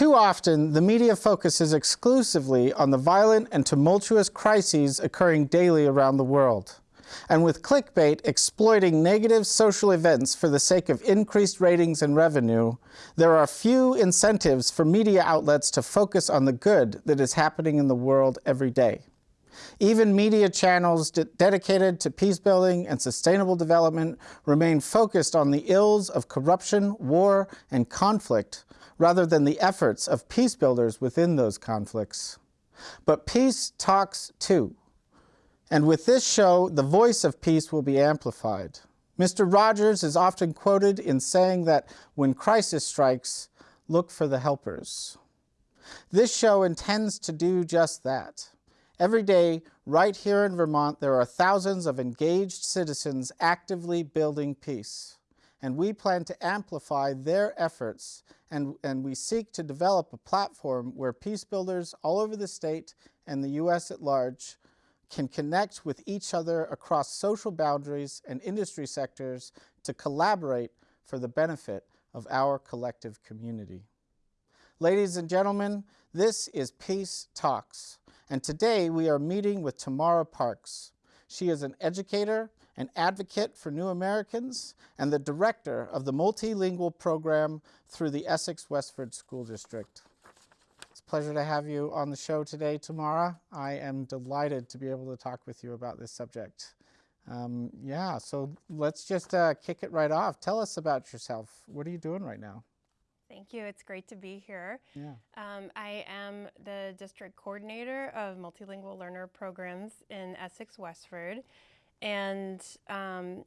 Too often, the media focuses exclusively on the violent and tumultuous crises occurring daily around the world. And with clickbait exploiting negative social events for the sake of increased ratings and revenue, there are few incentives for media outlets to focus on the good that is happening in the world every day. Even media channels de dedicated to peace building and sustainable development remain focused on the ills of corruption, war, and conflict rather than the efforts of peace builders within those conflicts. But peace talks too. And with this show, the voice of peace will be amplified. Mr. Rogers is often quoted in saying that when crisis strikes, look for the helpers. This show intends to do just that. Every day, right here in Vermont, there are thousands of engaged citizens actively building peace. And we plan to amplify their efforts and, and we seek to develop a platform where peace builders all over the state and the U.S. at large can connect with each other across social boundaries and industry sectors to collaborate for the benefit of our collective community. Ladies and gentlemen, this is Peace Talks, and today we are meeting with Tamara Parks. She is an educator, an advocate for new Americans, and the director of the multilingual program through the Essex Westford School District. It's a pleasure to have you on the show today, Tamara. I am delighted to be able to talk with you about this subject. Um, yeah, so let's just uh, kick it right off. Tell us about yourself. What are you doing right now? Thank you. It's great to be here. Yeah. Um, I am the district coordinator of multilingual learner programs in Essex Westford. And um,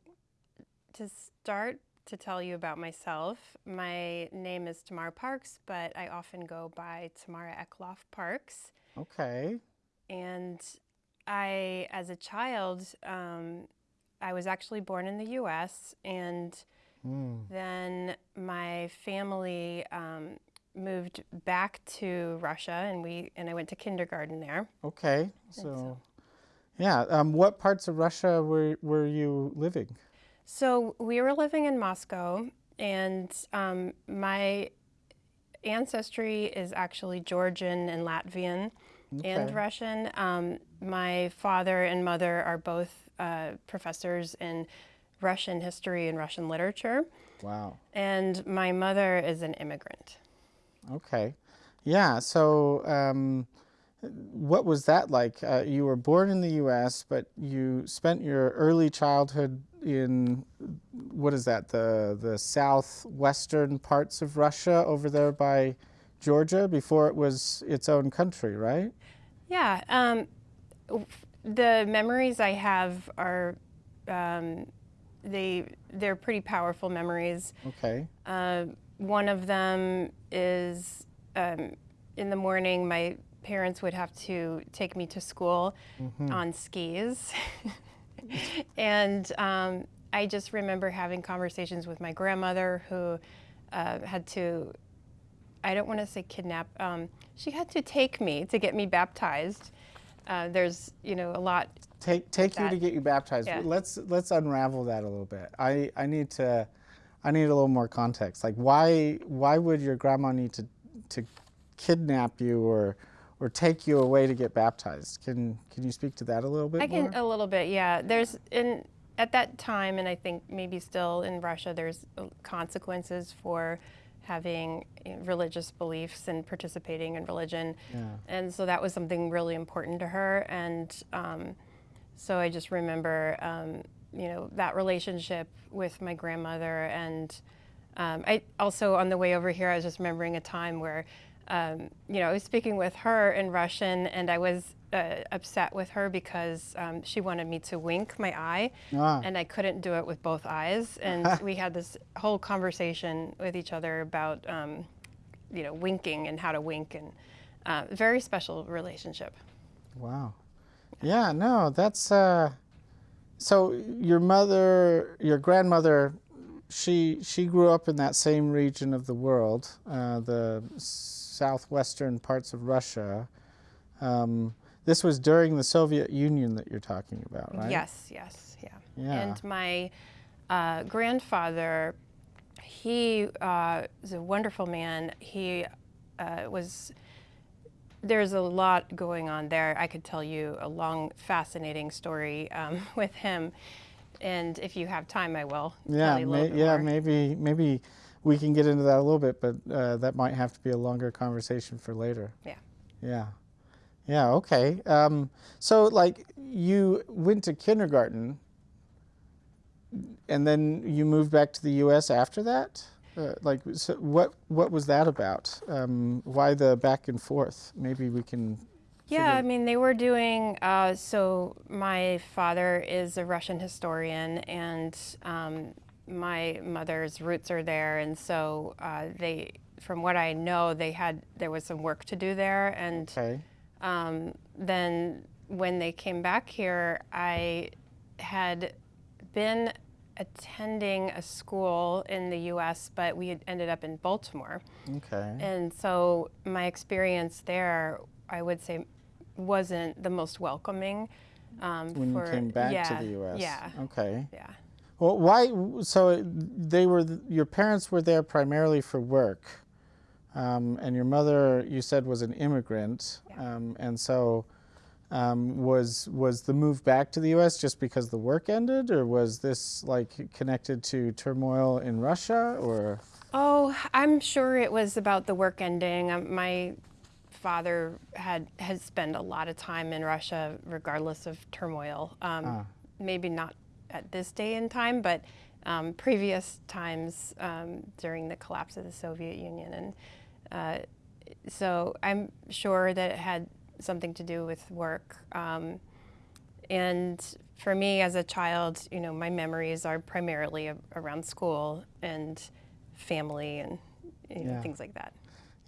to start to tell you about myself, my name is Tamara Parks, but I often go by Tamara Eckloff Parks. Okay. And I, as a child, um, I was actually born in the U.S. and mm. then my family um, moved back to Russia, and we and I went to kindergarten there. Okay, so, so yeah. Um, what parts of Russia were, were you living? So we were living in Moscow, and um, my ancestry is actually Georgian and Latvian okay. and Russian. Um, my father and mother are both uh, professors in Russian history and Russian literature. Wow. And my mother is an immigrant. Okay. Yeah, so um, what was that like? Uh, you were born in the U.S., but you spent your early childhood in what is that? The the southwestern parts of Russia, over there by Georgia, before it was its own country, right? Yeah. Um, the memories I have are um, they they're pretty powerful memories. Okay. Uh, one of them is um, in the morning. My parents would have to take me to school mm -hmm. on skis. and um, I just remember having conversations with my grandmother who uh, had to, I don't want to say kidnap, um, she had to take me to get me baptized. Uh, there's, you know, a lot. Take, take you to get you baptized. Yeah. Let's, let's unravel that a little bit. I, I need to, I need a little more context. Like why, why would your grandma need to, to kidnap you or, or take you away to get baptized. Can can you speak to that a little bit I can more? a little bit, yeah. There's in at that time, and I think maybe still in Russia, there's uh, consequences for having religious beliefs and participating in religion. Yeah. And so that was something really important to her. And um, so I just remember, um, you know, that relationship with my grandmother. And um, I also, on the way over here, I was just remembering a time where um, you know, I was speaking with her in Russian and I was uh, upset with her because um, she wanted me to wink my eye ah. and I couldn't do it with both eyes. And we had this whole conversation with each other about, um, you know, winking and how to wink and uh, very special relationship. Wow. Yeah, no, that's, uh, so your mother, your grandmother, she, she grew up in that same region of the world, uh, the southwestern parts of Russia. Um, this was during the Soviet Union that you're talking about, right? Yes, yes, yeah. yeah. And my uh, grandfather, he uh, was a wonderful man. He uh, was there's a lot going on there. I could tell you a long, fascinating story um, with him, and if you have time, I will. Yeah, tell you a may, yeah, more. maybe maybe we can get into that a little bit, but uh, that might have to be a longer conversation for later. Yeah. Yeah. Yeah, okay. Um, so, like, you went to kindergarten and then you moved back to the U.S. after that? Uh, like, so what, what was that about? Um, why the back and forth? Maybe we can. Yeah, I mean, they were doing. Uh, so my father is a Russian historian, and um, my mother's roots are there, and so uh, they, from what I know, they had there was some work to do there, and Okay. um, then when they came back here, I had been attending a school in the U.S., but we had ended up in Baltimore. Okay. And so my experience there, I would say, wasn't the most welcoming. Um, when for, you came back yeah, to the U.S. Yeah, Okay. yeah. Well, why? So they were. Your parents were there primarily for work, um, and your mother, you said, was an immigrant, Yeah. um, and so um, was was the move back to the U.S. just because the work ended, or was this like connected to turmoil in Russia, or? Oh, I'm sure it was about the work ending. Um, my father had had spent a lot of time in Russia, regardless of turmoil. Um, Ah. Maybe not at this day and time, but um, previous times um, during the collapse of the Soviet Union, and uh, so I'm sure that it had something to do with work. Um, and for me as a child, you know, my memories are primarily a- around school and family and you know, Yeah. things like that.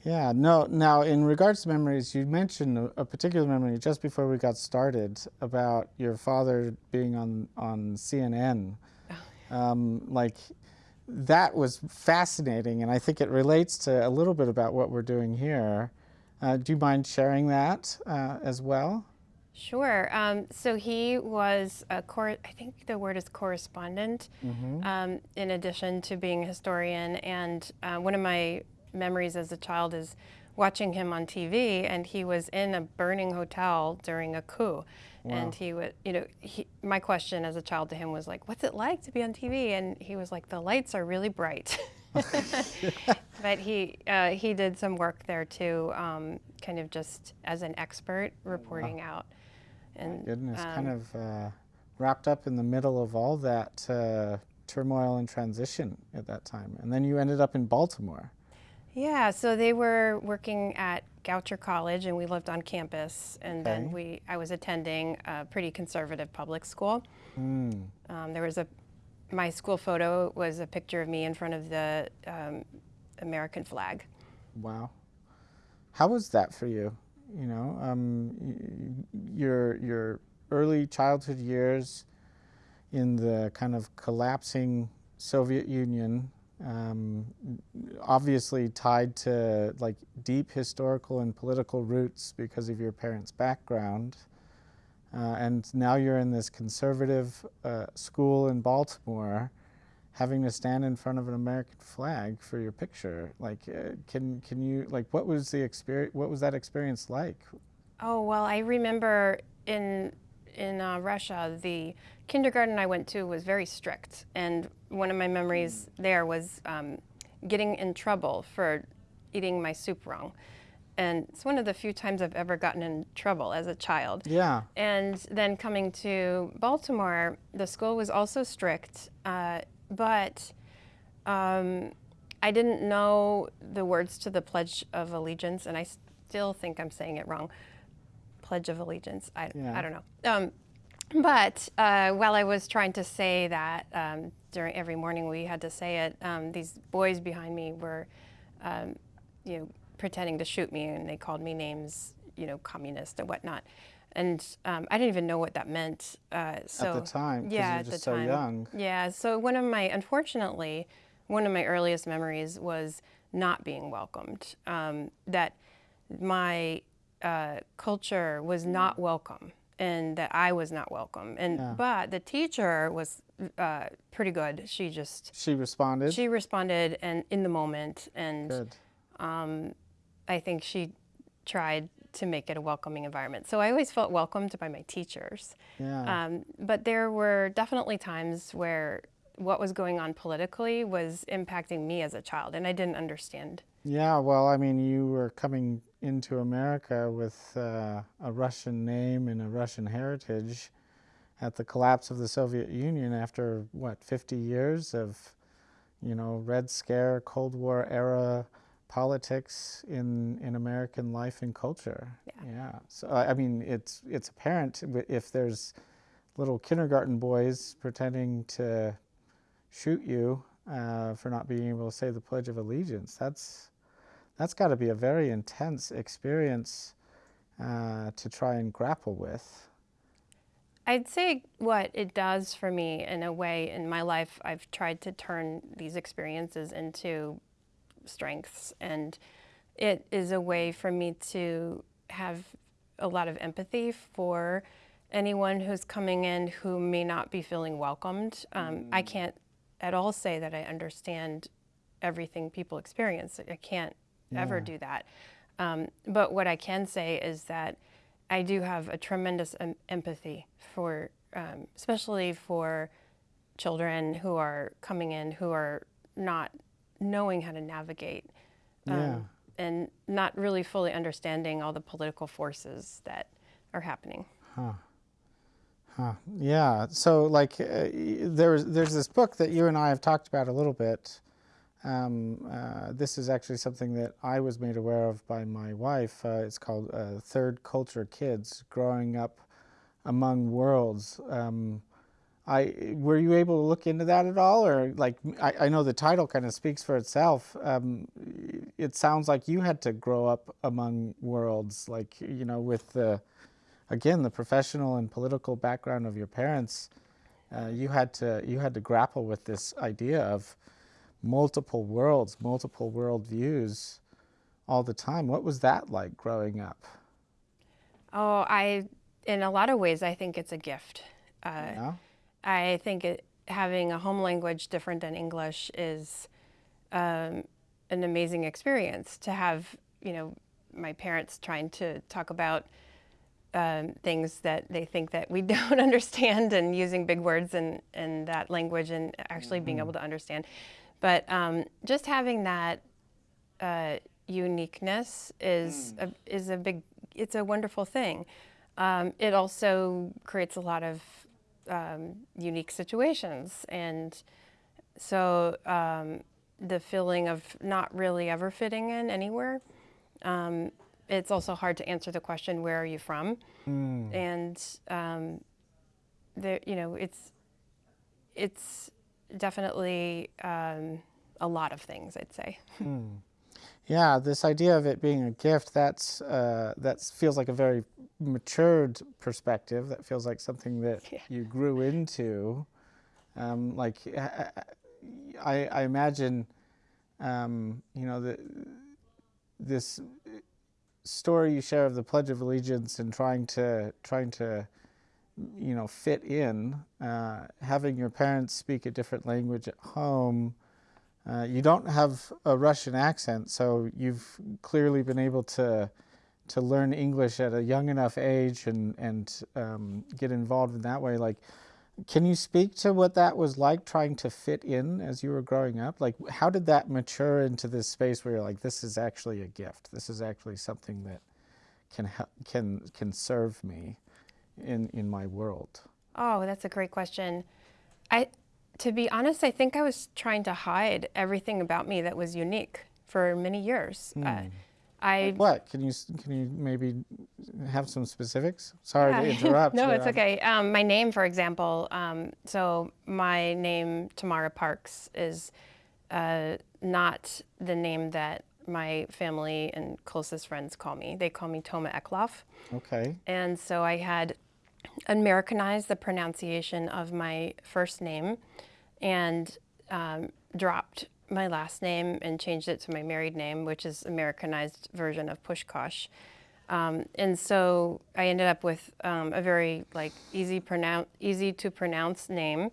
Yeah, no. Now, in regards to memories, you mentioned a, a particular memory just before we got started about your father being on on CNN. Um, like that was fascinating, and I think it relates to a little bit about what we're doing here. Uh, do you mind sharing that uh, as well? Sure. Um, so he was a cor- I think the word is correspondent, um, in addition to being a historian. And uh, one of my memories as a child is watching him on TV, and he was in a burning hotel during a coup. And he would, you know, he, my question as a child to him was like, "What's it like to be on TV?" And he was like, "The lights are really bright." but he uh, he did some work there too, um, kind of just as an expert reporting out. And Goodness, um, kind of uh, wrapped up in the middle of all that uh, turmoil and transition at that time, and then you ended up in Baltimore. Yeah, so they were working at Goucher College, and we lived on campus. And then we, I was attending a pretty conservative public school. Mm. Um, there was a, my school photo was a picture of me in front of the um, American flag. Wow. How was that for you? You know, um, your your early childhood years in the kind of collapsing Soviet Union, um, obviously tied to like deep historical and political roots because of your parents' background. Uh, and now you're in this conservative uh, school in Baltimore, having to stand in front of an American flag for your picture. Like, uh, can can you like what was the experience? What was that experience like? Oh well, I remember in in uh, Russia, the kindergarten I went to was very strict, and one of my memories there was um, getting in trouble for eating my soup wrong, and it's one of the few times I've ever gotten in trouble as a child. Yeah. And then coming to Baltimore, the school was also strict, uh, but um, I didn't know the words to the Pledge of Allegiance, and I still think I'm saying it wrong. Pledge of Allegiance. I, Yeah. I don't know. Um, but uh, while I was trying to say that um, during every morning we had to say it, um, these boys behind me were, um, you know, pretending to shoot me, and they called me names, you know, communist and whatnot. And um, I didn't even know what that meant. Uh, so at the time, yeah, at the so time. young. Yeah. So one of my, unfortunately, one of my earliest memories was not being welcomed. Um, that my uh, culture was not welcome, and that I was not welcome. And Yeah. but the teacher was uh, pretty good. She just She responded. she responded and in the moment, and Good. I think she tried to make it a welcoming environment. So I always felt welcomed by my teachers. Yeah. Um, but there were definitely times where what was going on politically was impacting me as a child, and I didn't understand. Yeah, well, I mean, you were coming into America with uh, a Russian name and a Russian heritage at the collapse of the Soviet Union after, what, 50 years of, you know, Red Scare, Cold War era politics in, in American life and culture. Yeah. yeah. So, I I mean, it's, it's apparent if there's little kindergarten boys pretending to shoot you uh, for not being able to say the Pledge of Allegiance. That's that's got to be a very intense experience uh, to try and grapple with. I'd say what it does for me in a way in my life, I've tried to turn these experiences into strengths. And it is a way for me to have a lot of empathy for anyone who's coming in who may not be feeling welcomed. Um, I can't at all say that I understand everything people experience. I can't ever do that. Um, but what I can say is that I do have a tremendous em- empathy for, um, especially for children who are coming in who are not knowing how to navigate um, Yeah. and not really fully understanding all the political forces that are happening. Huh. Huh. Yeah. So, like, uh, there's there's this book that you and I have talked about a little bit. Um, uh, this is actually something that I was made aware of by my wife. Uh, it's called uh, Third Culture Kids: Growing Up Among Worlds. Um, I were you able to look into that at all, or like I, I know the title kind of speaks for itself. Um, it sounds like you had to grow up among worlds, like you know, with the again the professional and political background of your parents. Uh, you had to you had to grapple with this idea of multiple worlds, multiple world views, all the time. What was that like growing up? Oh, I, in a lot of ways, I think it's a gift. Uh, Yeah? I think it, having a home language different than English is um, an amazing experience. To have, you know, my parents trying to talk about um, things that they think that we don't understand and using big words in, in that language and actually being able to understand. But um, just having that uh, uniqueness is a, is a big it's a wonderful thing. Um, it also creates a lot of um, unique situations, and so um, the feeling of not really ever fitting in anywhere. Um, it's also hard to answer the question, "Where are you from?" And um, there, you know, it's it's definitely um, a lot of things. I'd say. Yeah, this idea of it being a gift, that's uh, that feels like a very matured perspective. That feels like something that Yeah. you grew into. Um, like I, I I imagine, um, you know, the, this story you share of the Pledge of Allegiance and trying to trying to, you know, fit in, uh, having your parents speak a different language at home. Uh, you don't have a Russian accent, so you've clearly been able to to learn English at a young enough age and and um, get involved in that way. Like, can you speak to what that was like trying to fit in as you were growing up? Like, how did that mature into this space where you're like, this is actually a gift. This is actually something that can help, can can serve me in in my world. Oh, that's a great question. I, to be honest, I think I was trying to hide everything about me that was unique for many years. Uh, I What can you can you maybe have some specifics? Sorry to interrupt. no, it's okay. Um, my name, for example, um, so my name, Tamara Parks, is uh, not the name that my family and closest friends call me. They call me Toma Eklof. Okay. And so I had Americanized the pronunciation of my first name and um, dropped my last name and changed it to my married name, which is Americanized version of Pushkosh. Um, and so I ended up with um, a very like easy pronounce, easy to pronounce name,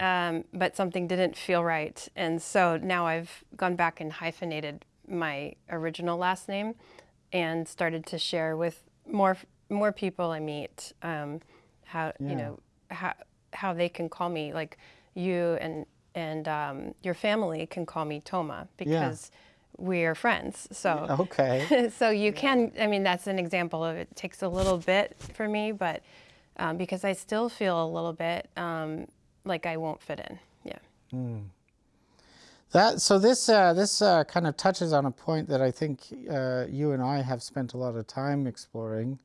um, but something didn't feel right, and so now I've gone back and hyphenated my original last name and started to share with more more people I meet um, how Yeah. you know how how they can call me like you and and um, your family can call me Toma because we are friends. So Okay. so you can i mean that's an example of it takes a little bit for me but um, because i still feel a little bit um, like i won't fit in yeah That so this uh, this uh, kind of touches on a point that I think uh, you and I have spent a lot of time exploring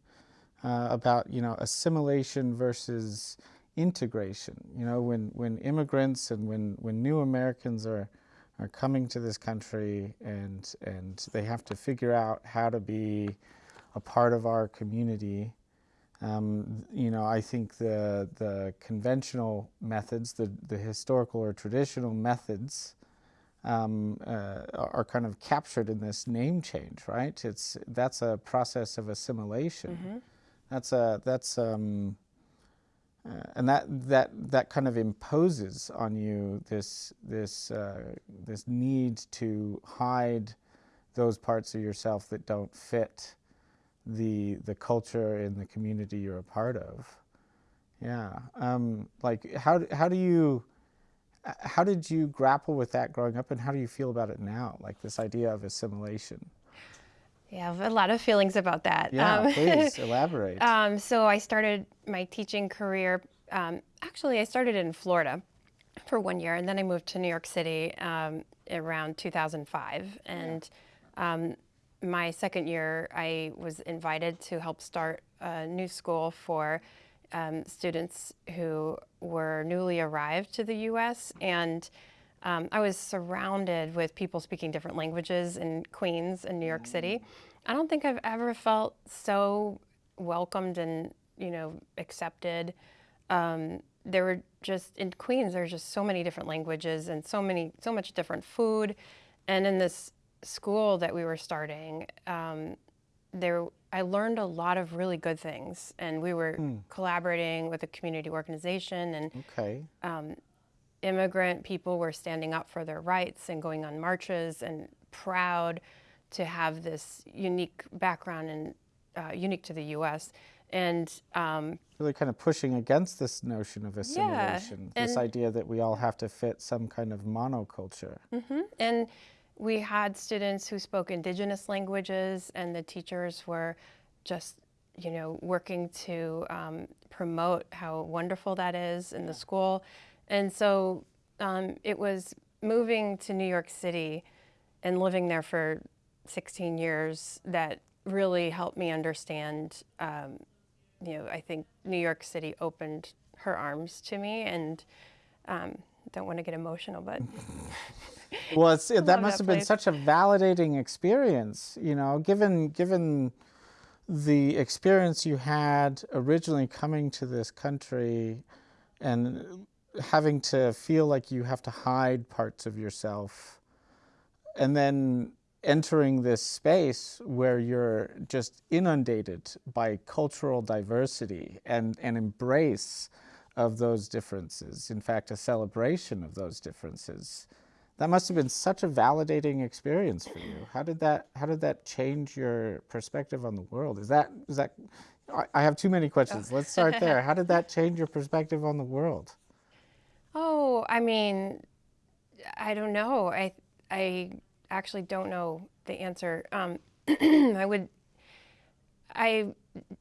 uh, about you know assimilation versus integration. You know when when immigrants and when when new Americans are are coming to this country and and they have to figure out how to be a part of our community. Um, you know, I think the the conventional methods, the the historical or traditional methods, um, uh, are kind of captured in this name change, right? It's that's a process of assimilation. That's a that's um, uh, and that that that kind of imposes on you this this uh, this need to hide those parts of yourself that don't fit the the culture in the community you're a part of. Yeah, um, like how how do you uh, how did you grapple with that growing up, and how do you feel about it now? Like this idea of assimilation. Yeah I have a lot of feelings about that Yeah, Um, please elaborate. Um, so I started my teaching career. Um, actually, I started in Florida for one year, and then I moved to New York City um, around 2005. And um, my second year, I was invited to help start a new school for um, students who were newly arrived to the U.S. and um, I was surrounded with people speaking different languages in Queens and New York City. I don't think I've ever felt so welcomed and you know accepted. Um, there were just in Queens. There's just so many different languages and so many so much different food, and in this school that we were starting, um, there I learned a lot of really good things, and we were collaborating with a community organization and okay. Immigrant people were standing up for their rights and going on marches and proud to have this unique background and uh, unique to the U.S. And um, Really kind of pushing against this notion of assimilation, this idea that we all have to fit some kind of monoculture. and we had students who spoke indigenous languages, and the teachers were just, you know, working to um, promote how wonderful that is in the school. And so um, it was moving to New York City and living there for 16 years that really helped me understand. Um, you know, I think New York City opened her arms to me, and um, don't want to get emotional, but Well, it's, that love must that have been such a validating experience, you know, given given the experience you had originally coming to this country and having to feel like you have to hide parts of yourself and then entering this space where you're just inundated by cultural diversity and an embrace of those differences. In fact a celebration of those differences. That must have been such a validating experience for you. How did that how did that change your perspective on the world? Is that is that I- i have too many questions. Oh. Let's start there. How did that change your perspective on the world Oh, I mean, I don't know. I I actually don't know the answer. Um, I would. I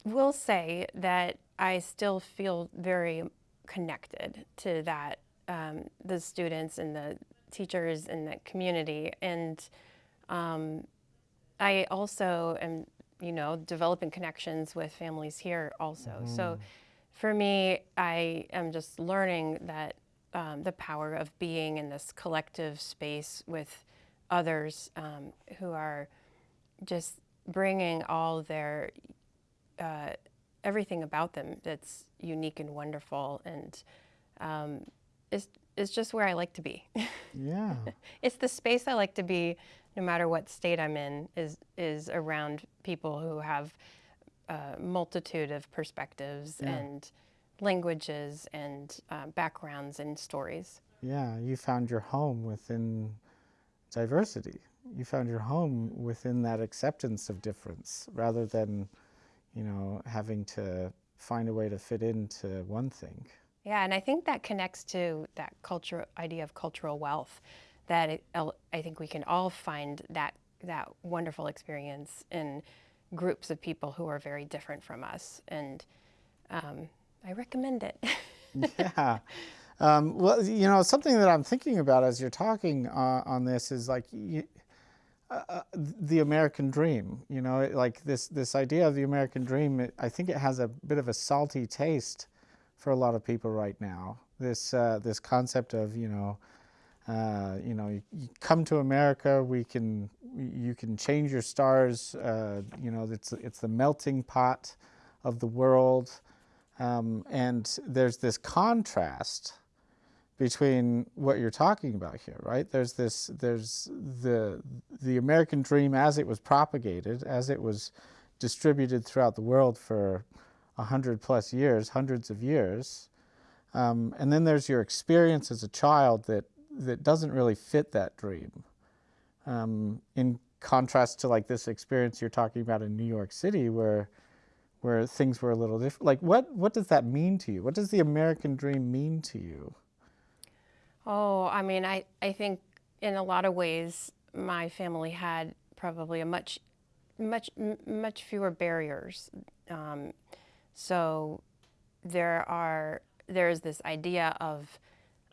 will say that I still feel very connected to that um, the students and the teachers and the community, and um, I also am, you know, developing connections with families here also. So for me, I am just learning that um, the power of being in this collective space with others um, who are just bringing all their uh, everything about them that's unique and wonderful and um, is is just where I like to be. yeah it's the space I like to be, no matter what state I'm in. is is around people who have a multitude of perspectives Yeah. and languages and uh, backgrounds and stories. yeah you found your home within diversity you found your home within that acceptance of difference rather than you know having to find a way to fit into one thing Yeah, and I think that connects to that culture idea of cultural wealth. That it, I think we can all find that that wonderful experience in groups of people who are very different from us, and um, I recommend it. yeah. Um, well, you know, something that I'm thinking about as you're talking uh, on this is like you, uh, uh, the American dream. You know, like this this idea of the American dream. It, I think it has a bit of a salty taste for a lot of people right now. This uh, this concept of you know. Uh, you know, you, you come to America. We can, you can change your stars. Uh, you know, it's it's the melting pot of the world. Um, and there's this contrast between what you're talking about here, right? There's this, there's the the American dream as it was propagated, as it was distributed throughout the world for a hundred plus years, hundreds of years, um, and then there's your experience as a child that that doesn't really fit that dream. Um, in contrast to like this experience you're talking about in New York City, where where things were a little different. Like, what what does that mean to you? What does the American dream mean to you? Oh, I mean, I, I think in a lot of ways, my family had probably a much, much, much fewer barriers. Um, so there are, there's this idea of,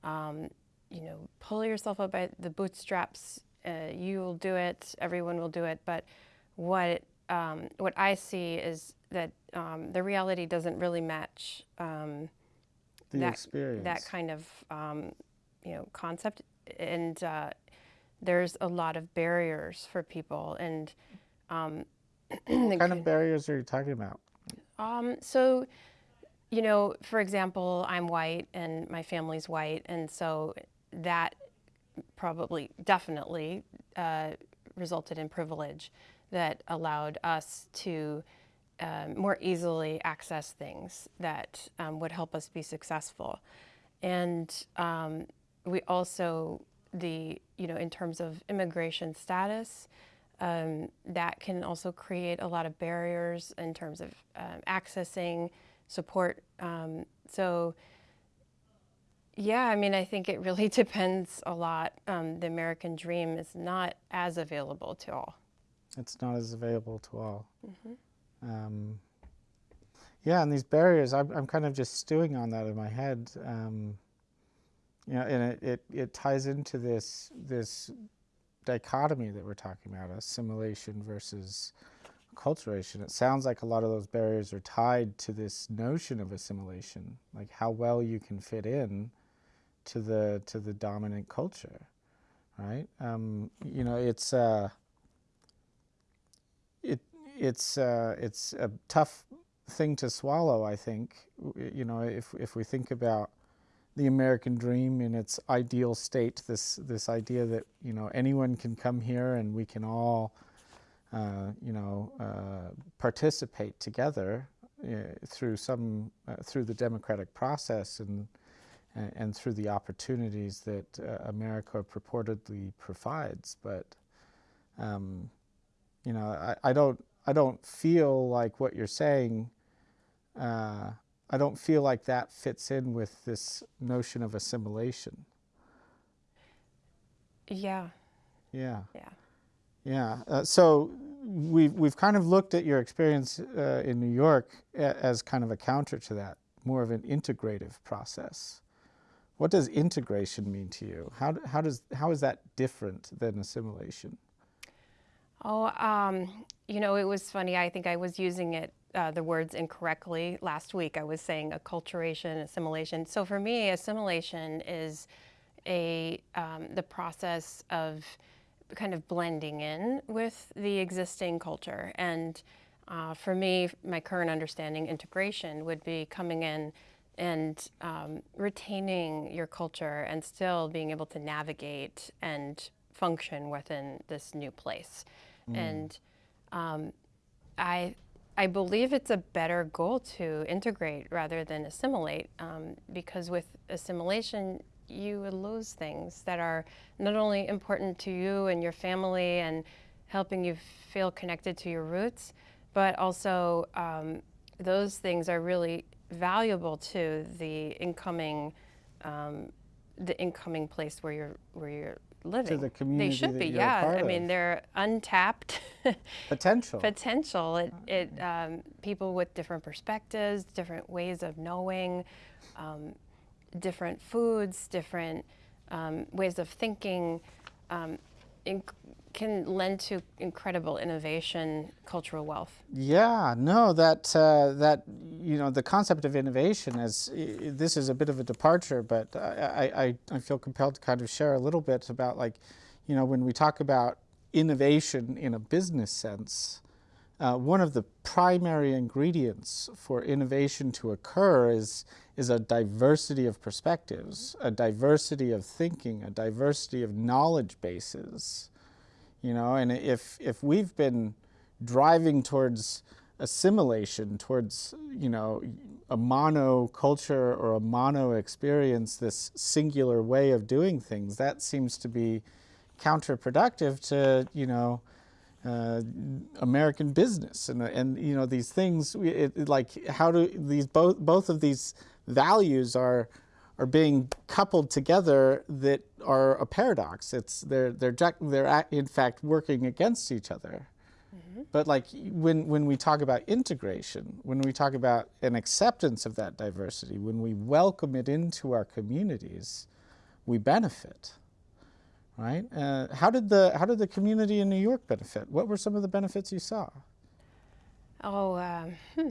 um, you know, pull yourself up by the bootstraps. Uh, you will do it. Everyone will do it. But what um, what I see is that um, the reality doesn't really match. Um, The that, experience. that kind of um, you know concept and uh, there's a lot of barriers for people and um, what kind of barriers are you talking about? um, so you know for example i'm white and my family's white and so that probably definitely uh, resulted in privilege that allowed us to um, more easily access things that um, would help us be successful. And um, we also the you know in terms of immigration status um, that can also create a lot of barriers in terms of um, accessing support. Um, so yeah i mean i think it really depends a lot. Um, the american dream is not as available to all. It's not as available to all. Um, yeah, and these barriers, I'm, I'm kind of just stewing on that in my head. Um, you know, and it, it, it ties into this this dichotomy that we're talking about, assimilation versus acculturation. It sounds like a lot of those barriers are tied to this notion of assimilation, like how well you can fit in to the to the dominant culture, right? Um, you know, it's uh, it's uh, it's a tough thing to swallow. I think you know if if we think about the American dream in its ideal state, this this idea that you know anyone can come here and we can all uh, you know uh, participate together uh, through some uh, through the democratic process and and, through the opportunities that uh, America purportedly provides, but um, you know, I, I don't I don't feel like what you're saying. Uh, I don't feel like that fits in with this notion of assimilation. yeah Yeah, yeah yeah. Uh, so we've we've kind of looked at your experience uh, in New York a, as kind of a counter to that, more of an integrative process. What does integration mean to you? How how does how is that different than assimilation? Oh, um, you know, it was funny. I think I was using it, uh, the words incorrectly last week. I was saying acculturation, assimilation. So for me, assimilation is a um, the process of kind of blending in with the existing culture. And uh, for me, my current understanding, integration would be coming in and um, retaining your culture and still being able to navigate and function within this new place. And um, I, I believe it's a better goal to integrate rather than assimilate, um, because with assimilation, you would lose things that are not only important to you and your family and helping you feel connected to your roots, but also um, those things are really valuable to the incoming um, the incoming place where you're where you're living. the community They should be, yeah. I mean, they're untapped Potential. potential. It, it um, people with different perspectives, different ways of knowing, um, different foods, different um, ways of thinking, um, can lend to incredible innovation, cultural wealth. Yeah, no, that uh, that you know the concept of innovation is this is a bit of a departure, but I, I, I- I feel compelled to kind of share a little bit about like, you know, when we talk about innovation in a business sense, uh, one of the primary ingredients for innovation to occur is is a diversity of perspectives, a diversity of thinking, a diversity of knowledge bases you know and if if we've been driving towards assimilation towards you know a mono culture or a mono experience this singular way of doing things that seems to be counterproductive to you know uh, American business and and you know these things it, it, like how do these both both of these values are are being coupled together that are a paradox. It's they're they're they're in fact working against each other. But like when when we talk about integration, when we talk about an acceptance of that diversity, when we welcome it into our communities, we benefit. Right? Uh, how did the how did the community in New York benefit? What were some of the benefits you saw? Oh, um, hmm.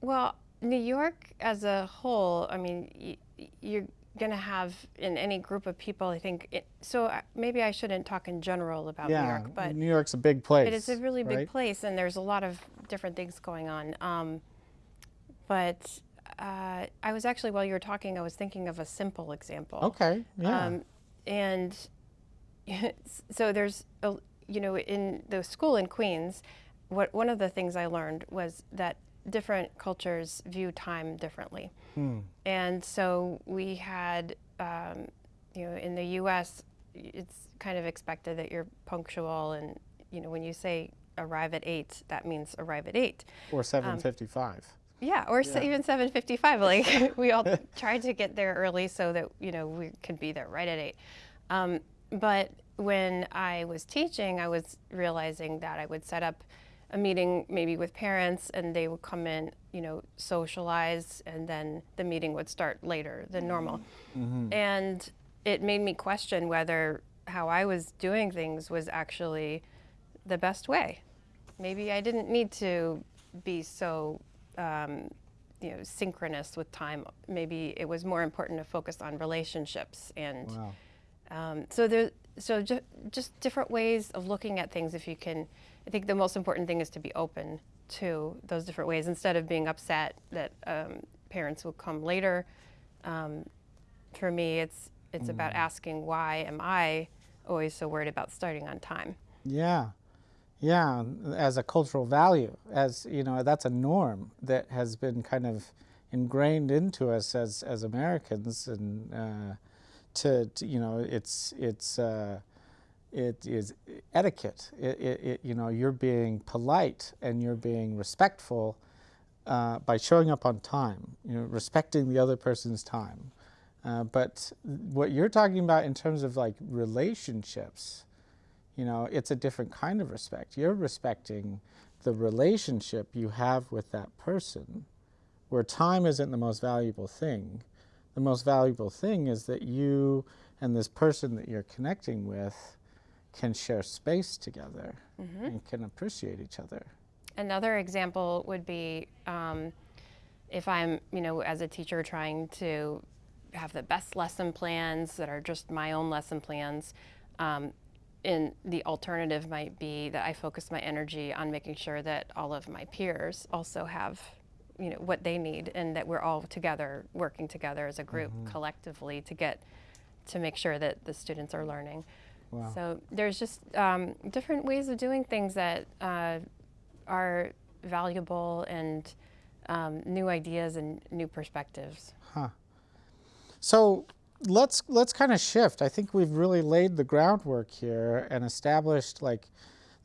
Well, New York as a whole, I mean, you're going to have in any group of people, I think. It, so uh, maybe I shouldn't talk in general about New York, but New York's a big place. it is a really big right? place, and there's a lot of different things going on. Um, but uh, I was actually, while you were talking, I was thinking of a simple example. Okay. Yeah. Um, and so there's, a, you know, in the school in Queens, what one of the things I learned was that different cultures view time differently. And so we had, um, you know, in the U.S., it's kind of expected that you're punctual, and you know, when you say arrive at eight, that means arrive at eight. or 755. Yeah, or s even 7:55. Like we all tried to get there early so that you know we could be there right at eight. Um, but when I was teaching, I was realizing that I would set up a meeting maybe with parents, and they would come in, you know, socialize, and then the meeting would start later than normal. And it made me question whether how I was doing things was actually the best way. Maybe I didn't need to be so, um, you know, synchronous with time. Maybe it was more important to focus on relationships and. Wow. Um, so there, so ju- just different ways of looking at things. If you can, I think the most important thing is to be open to those different ways instead of being upset that um, parents will come later. Um, for me, it's it's about asking why am I always so worried about starting on time. Yeah, yeah, as a cultural value, as you know, that's a norm that has been kind of ingrained into us as as Americans, and uh, to, to you know, it's it's uh, it is etiquette. It, it, it, you know, you're being polite and you're being respectful uh, by showing up on time. You know, respecting the other person's time. Uh, but what you're talking about in terms of like relationships, you know, it's a different kind of respect. You're respecting the relationship you have with that person, where time isn't the most valuable thing. The most valuable thing is that you and this person that you're connecting with can share space together and can appreciate each other. Another example would be um, if I'm, you know, as a teacher trying to have the best lesson plans that are just my own lesson plans. Um, and the alternative might be that I focus my energy on making sure that all of my peers also have, you know, what they need, and that we're all together working together as a group collectively to get to make sure that the students are learning. Wow. So there's just um, different ways of doing things that uh, are valuable and um, new ideas and new perspectives. Huh. So let's let's kind of shift. I think we've really laid the groundwork here and established like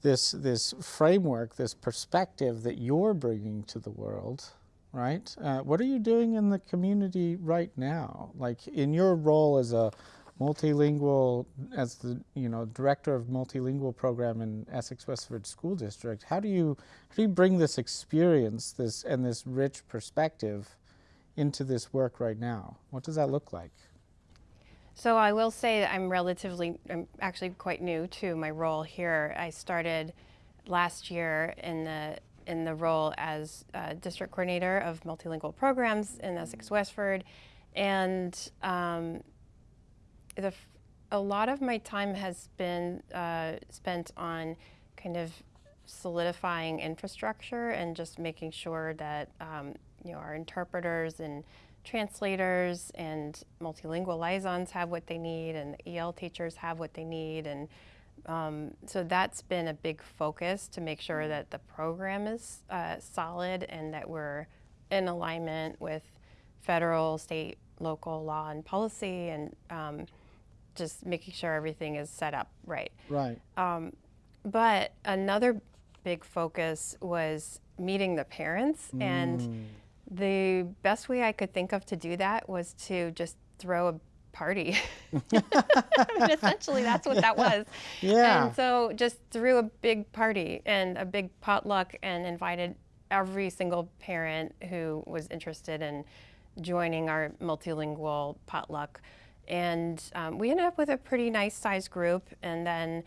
this this framework, this perspective that you're bringing to the world, right? Uh, what are you doing in the community right now? Like in your role as a multilingual, as the you know director of multilingual program in Essex Westford School District, how do you how do you bring this experience, this and this rich perspective into this work right now? What does that look like? So I will say that I'm relatively, I'm actually quite new to my role here. I started last year in the in the role as uh, district coordinator of multilingual programs in Essex Westford, and um, the a lot of my time has been uh, spent on kind of solidifying infrastructure and just making sure that um, you know our interpreters and translators and multilingual liaisons have what they need and the EL teachers have what they need and um, so that's been a big focus to make sure that the program is uh, solid and that we're in alignment with federal, state, local law and policy and um, just making sure everything is set up right. Right. Um, but another big focus was meeting the parents mm. and the best way I could think of to do that was to just throw a party. I mean, essentially, that's what yeah. that was. Yeah. And so just threw a big party and a big potluck and invited every single parent who was interested in joining our multilingual potluck. And um, we ended up with a pretty nice sized group. And then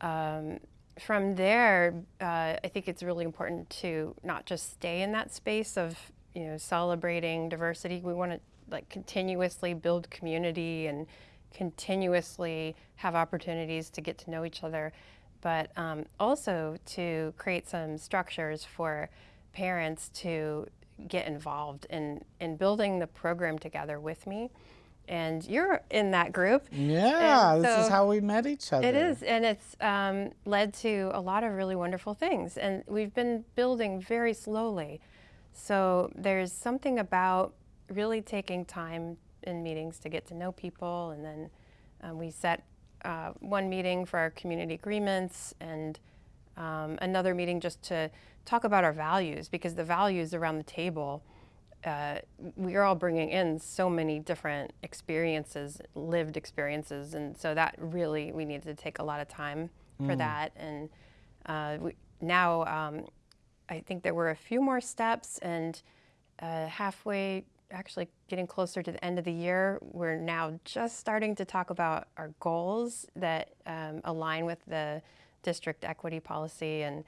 um, from there, uh, I think it's really important to not just stay in that space of you know, celebrating diversity. We want to like continuously build community and continuously have opportunities to get to know each other, but um, also to create some structures for parents to get involved in, in building the program together with me. And you're in that group. Yeah, so this is how we met each other. It is, and it's um, led to a lot of really wonderful things. And we've been building very slowly. So there's something about really taking time in meetings to get to know people, and then um, we set uh, one meeting for our community agreements and um, another meeting just to talk about our values because the values around the table, uh, we are all bringing in so many different experiences, lived experiences, and so that really we needed to take a lot of time for mm. that. And uh, we, now um, I think there were a few more steps and uh, halfway, actually getting closer to the end of the year, we're now just starting to talk about our goals that um, align with the district equity policy and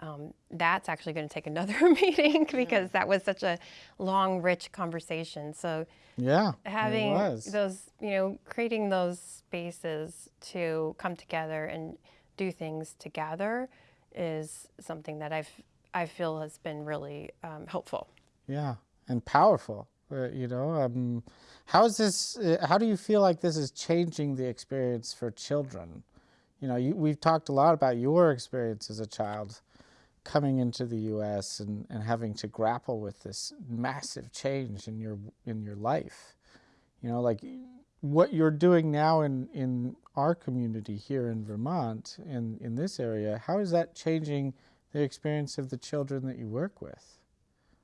um, that's actually going to take another meeting because yeah. that was such a long, rich conversation. So yeah, having those, you know, creating those spaces to come together and do things together is something that I've I feel has been really um, helpful. Yeah, and powerful. Uh, you know, um, how is this? Uh, how do you feel like this is changing the experience for children? You know, you, we've talked a lot about your experience as a child coming into the U.S. and, and having to grapple with this massive change in your in your life. You know, like what you're doing now in in our community here in Vermont in in this area. How is that changing? the experience of the children that you work with?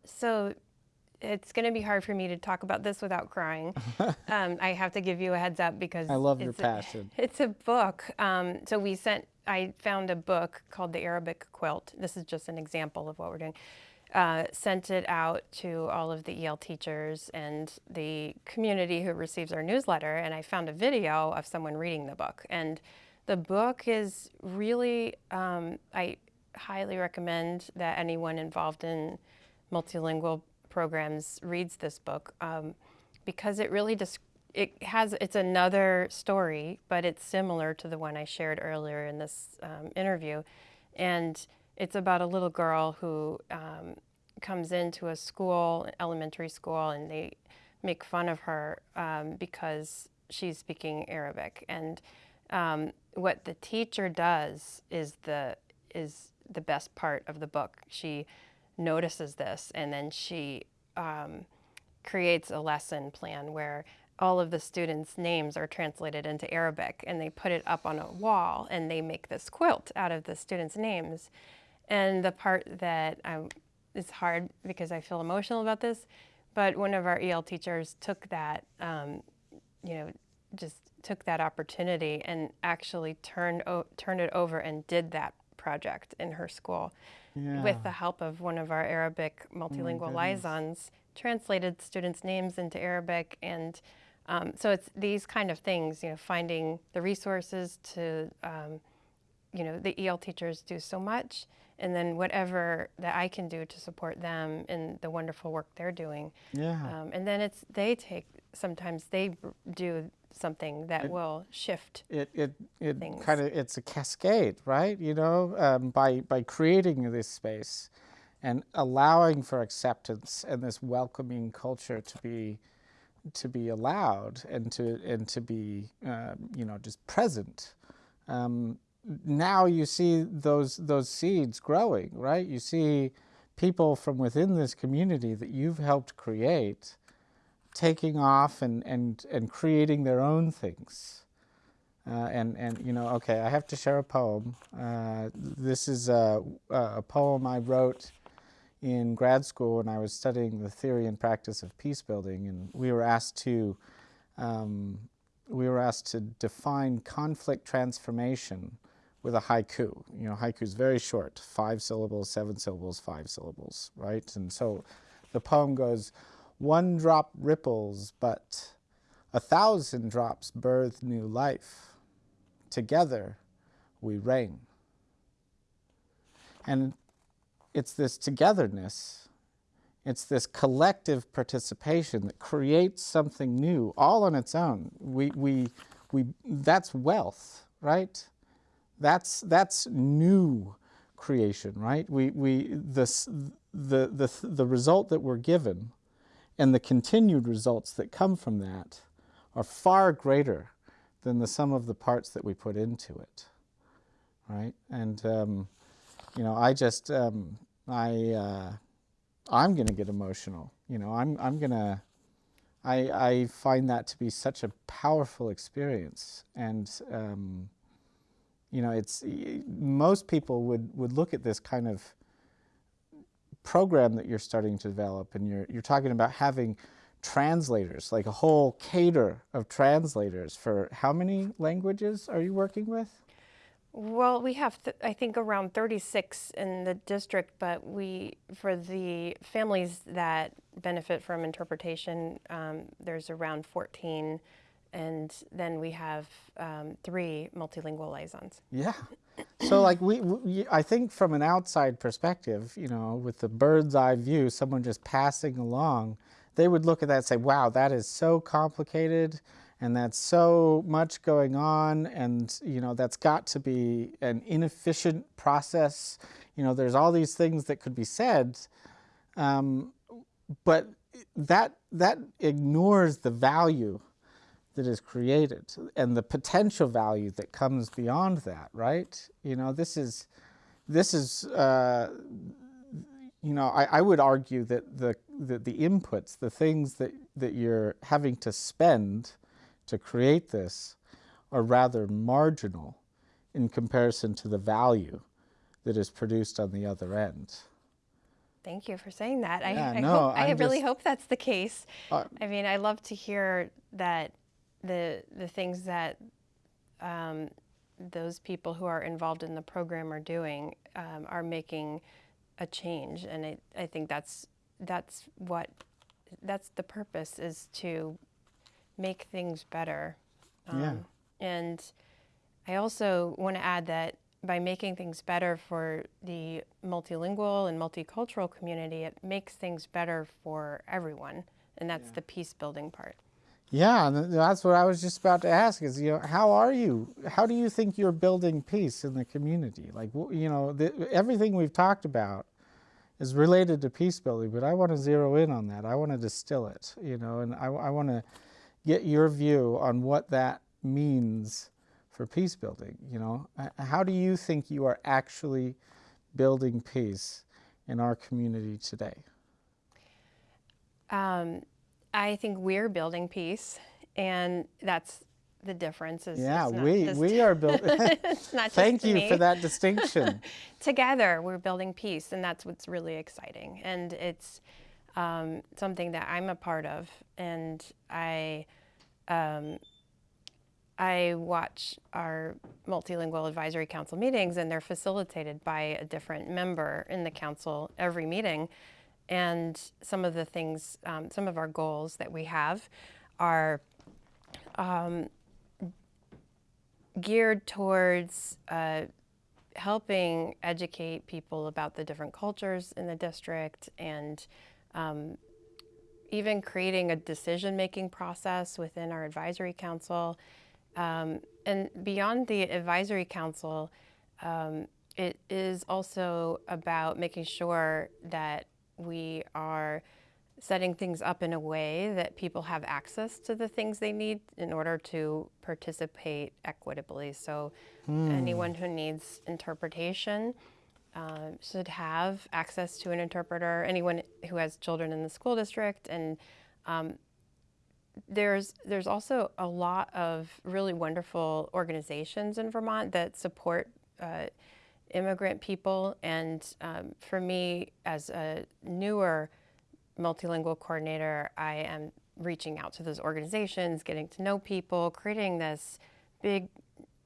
So it's going to be hard for me to talk about this without crying. um, I have to give you a heads up because I love your passion. A, it's a book. Um, so we sent. I found a book called The Arabic Quilt. This is just an example of what we're doing. Uh, sent it out to all of the EL teachers and the community who receives our newsletter, and I found a video of someone reading the book. And the book is really, um, I highly recommend that anyone involved in multilingual programs reads this book um, because it really just it has it's another story, but it's similar to the one I shared earlier in this um, interview, and it's about a little girl who um, comes into a school, elementary school, and they make fun of her um, because she's speaking Arabic. And um, what the teacher does is the is the best part of the book. She notices this and then she um, creates a lesson plan where all of the students' names are translated into Arabic and they put it up on a wall and they make this quilt out of the students' names. And the part that um, is hard because I feel emotional about this, but one of our EL teachers took that, um, you know, just took that opportunity and actually turned turned it over and did that project in her school yeah. with the help of one of our Arabic multilingual oh liaisons, translated students' names into Arabic and um, so it's these kind of things, you know, finding the resources to, um, you know, the EL teachers do so much, and then whatever that I can do to support them in the wonderful work they're doing. Yeah. Um, and then it's they take sometimes they do something that it, will shift. It it it kind of it's a cascade, right? You know, um, by by creating this space, and allowing for acceptance and this welcoming culture to be to be allowed and to and to be uh, you know just present. Um, now you see those those seeds growing, right? You see people from within this community that you've helped create taking off and and and creating their own things. Uh, and and you know, okay, I have to share a poem. Uh, this is a, a poem I wrote in grad school when I was studying the theory and practice of peace building, and we were asked to um, we were asked to define conflict transformation with a haiku. You know, haiku is very short, five syllables, seven syllables, five syllables, right? And so the poem goes, one drop ripples, but a thousand drops birth new life. Together we reign. And it's this togetherness, it's this collective participation that creates something new all on its own. We, we, we, that's wealth, right? That's, that's new creation, right? We, we, this, the, the, the result that we're given and the continued results that come from that are far greater than the sum of the parts that we put into it, right? And, um, you know, I just, um, I, uh, I'm going to get emotional. You know, I'm, I'm going to, I, I find that to be such a powerful experience. And, um, you know, it's, most people would, would look at this kind of program that you're starting to develop and you're, you're talking about having translators, like a whole cater of translators for how many languages are you working with? Well, we have, I think, around 36 in the district, but we, for the families that benefit from interpretation, um, there's around 14, and then we have um, three multilingual liaisons. Yeah. So, like, we, we, I think from an outside perspective, you know, with the bird's eye view, someone just passing along, they would look at that and say, wow, that is so complicated and that's so much going on and you know that's got to be an inefficient process. You know there's all these things that could be said um, but that that ignores the value that is created and the potential value that comes beyond that right? You know this is this is uh, you know I, I would argue that the, the the inputs the things that that you're having to spend to create this are rather marginal in comparison to the value that is produced on the other end. Thank you for saying that. Yeah, I, I, no, hope, I really hope that's the case. Uh, I mean, I love to hear that the the things that um, those people who are involved in the program are doing um, are making a change, and I, I think that's that's what that's the purpose is to make things better. Um, yeah. And I also want to add that by making things better for the multilingual and multicultural community, it makes things better for everyone. And that's yeah. the peace building part. Yeah, that's what I was just about to ask is, you know, how are you, how do you think you're building peace in the community? Like, you know, the, everything we've talked about is related to peace building, but I want to zero in on that. I want to distill it, you know, and I, I want to get your view on what that means for peace building. You know, how do you think you are actually building peace in our community today? Um, I think we're building peace and that's the difference. Is Yeah, we just- we are building. Thank you me. for that distinction. together we're building peace and that's what's really exciting and it's um, something that i'm a part of and i um, i watch our multilingual advisory council meetings and they're facilitated by a different member in the council every meeting. And some of the things um, some of our goals that we have are geared towards uh, helping educate people about the different cultures in the district and um, even creating a decision making process within our advisory council. Um, and beyond the advisory council, um, it is also about making sure that we are setting things up in a way that people have access to the things they need in order to participate equitably. So, anyone who needs interpretation uh, should have access to an interpreter. Anyone who has children in the school district, and um, there's there's also a lot of really wonderful organizations in Vermont that support uh, immigrant people. And um, for me, as a newer multilingual coordinator, I am reaching out to those organizations, getting to know people, creating this big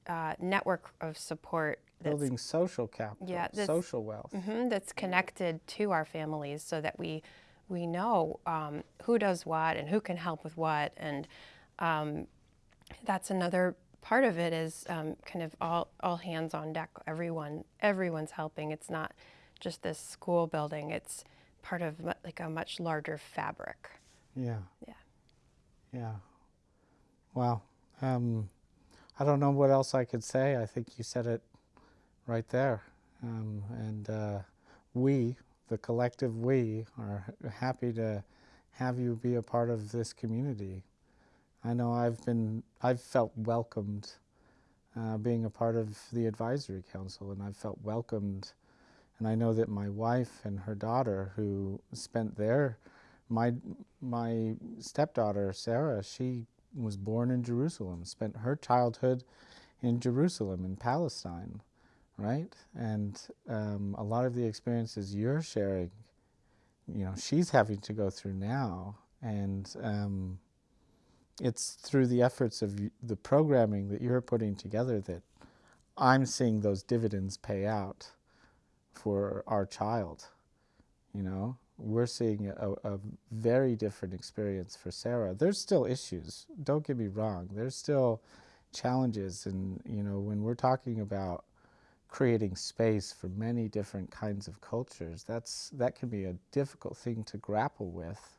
uh, network of support Building social capital, Yeah, social wealth. Mhm, that's connected to our families so that we we know um, who does what and who can help with what and um, that's another part of it is um, kind of all, all hands on deck everyone everyone's helping it's not just this school building it's part of like a much larger fabric Yeah. Yeah. Yeah. Wow. Um, I don't know what else I could say. I think you said it right there. Um, and uh, we, the collective we, are happy to have you be a part of this community. I know I've been, I've felt welcomed uh, being a part of the advisory council, and I've felt welcomed. And I know that my wife and her daughter, who spent their my my stepdaughter Sarah, she was born in Jerusalem, spent her childhood in Jerusalem in Palestine, right? And um, a lot of the experiences you're sharing, you know, she's having to go through now, and um, it's through the efforts of the programming that you're putting together that I'm seeing those dividends pay out for our child. You know, we're seeing a, a very different experience for Sarah. There's still issues. Don't get me wrong. There's still challenges, and you know, when we're talking about creating space for many different kinds of cultures, that's that can be a difficult thing to grapple with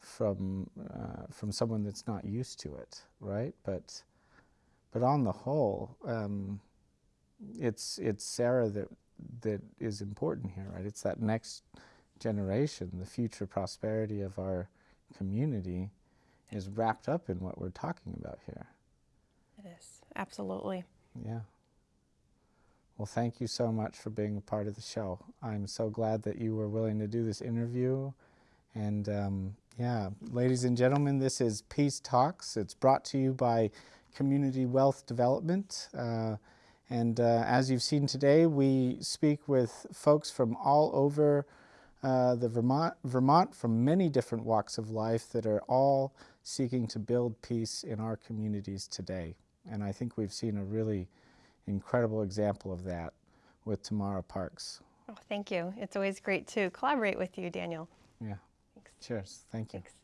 from uh, from someone that's not used to it, right? But but on the whole, um, it's it's Sarah that that is important here, right? It's that next generation, the future prosperity of our community is wrapped up in what we're talking about here. it is absolutely Yeah. Well, thank you so much for being a part of the show. I'm so glad that you were willing to do this interview. And um, yeah, ladies and gentlemen, this is Peace Talks. It's brought to you by Community Wealth Development. Uh, and uh, as you've seen today, we speak with folks from all over uh, the Vermont, Vermont, from many different walks of life that are all seeking to build peace in our communities today. And I think we've seen a really incredible example of that with Tamara Parks. oh thank you it's always great to collaborate with you daniel Yeah. Thanks. Cheers. Thank you. Thanks.